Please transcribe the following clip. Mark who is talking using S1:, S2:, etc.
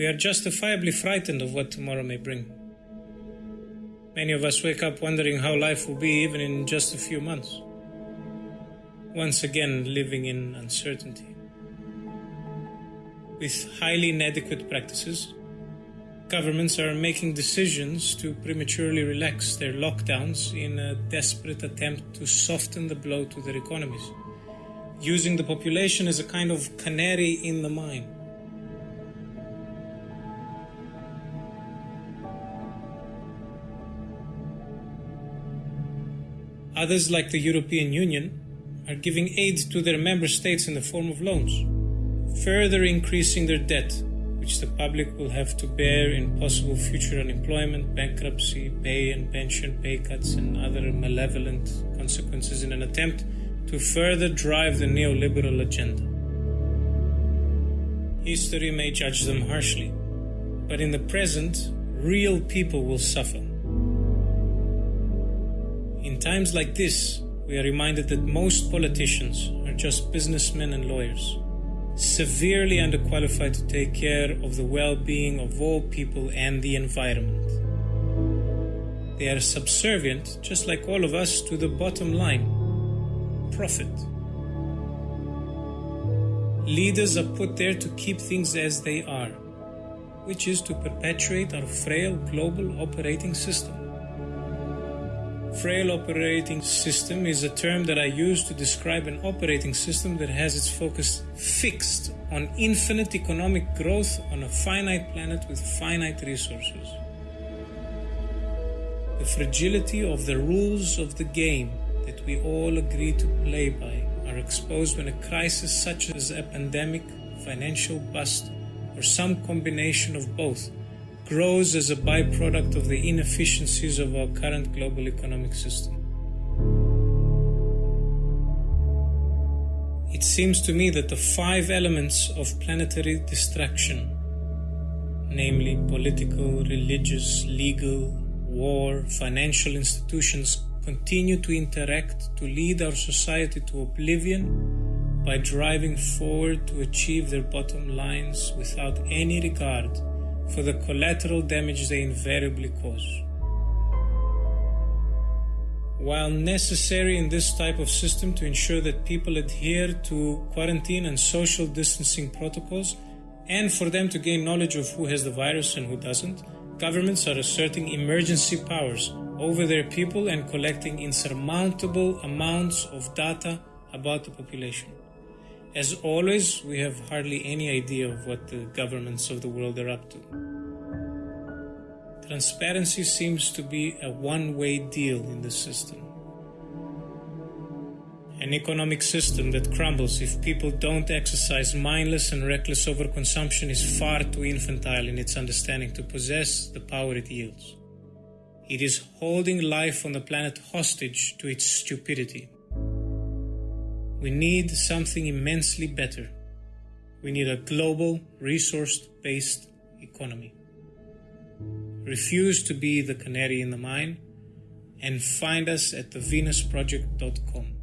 S1: we are justifiably frightened of what tomorrow may bring. Many of us wake up wondering how life will be even in just a few months. Once again, living in uncertainty. With highly inadequate practices, governments are making decisions to prematurely relax their lockdowns in a desperate attempt to soften the blow to their economies, using the population as a kind of canary in the mine. Others, like the European Union, are giving aid to their member states in the form of loans, further increasing their debt which the public will have to bear in possible future unemployment, bankruptcy, pay and pension pay cuts, and other malevolent consequences in an attempt to further drive the neoliberal agenda. History may judge them harshly, but in the present, real people will suffer. In times like this, we are reminded that most politicians are just businessmen and lawyers severely underqualified to take care of the well being of all people and the environment. They are subservient, just like all of us, to the bottom line profit. Leaders are put there to keep things as they are, which is to perpetuate our frail global operating system. Frail operating system is a term that I use to describe an operating system that has its focus fixed on infinite economic growth on a finite planet with finite resources. The fragility of the rules of the game that we all agree to play by are exposed when a crisis such as a pandemic, financial bust, or some combination of both grows as a byproduct of the inefficiencies of our current global economic system. It seems to me that the five elements of planetary distraction, namely political, religious, legal, war, financial institutions, continue to interact to lead our society to oblivion by driving forward to achieve their bottom lines without any regard for the collateral damage they invariably cause. While necessary in this type of system to ensure that people adhere to quarantine and social distancing protocols, and for them to gain knowledge of who has the virus and who doesn't, governments are asserting emergency powers over their people and collecting insurmountable amounts of data about the population. As always, we have hardly any idea of what the governments of the world are up to. Transparency seems to be a one way deal in the system. An economic system that crumbles if people don't exercise mindless and reckless overconsumption is far too infantile in its understanding to possess the power it yields. It is holding life on the planet hostage to its stupidity. We need something immensely better. We need a global, resource based economy. Refuse to be the canary in the mine and find us at thevenusproject.com.